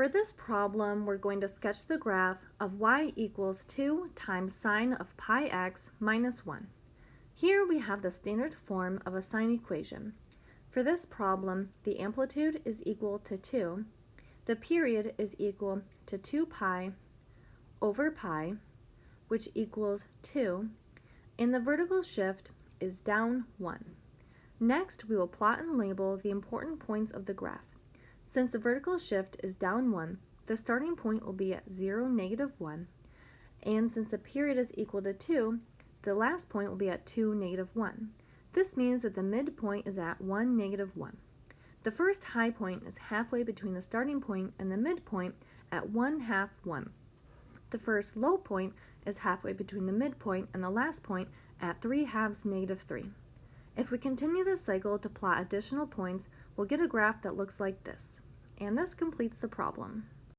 For this problem, we're going to sketch the graph of y equals 2 times sine of pi x minus 1. Here we have the standard form of a sine equation. For this problem, the amplitude is equal to 2, the period is equal to 2 pi over pi, which equals 2, and the vertical shift is down 1. Next, we will plot and label the important points of the graph. Since the vertical shift is down 1, the starting point will be at 0, negative 1, and since the period is equal to 2, the last point will be at 2, negative 1. This means that the midpoint is at 1, negative 1. The first high point is halfway between the starting point and the midpoint at 1 half 1. The first low point is halfway between the midpoint and the last point at 3 halves negative 3. If we continue this cycle to plot additional points, we'll get a graph that looks like this. And this completes the problem.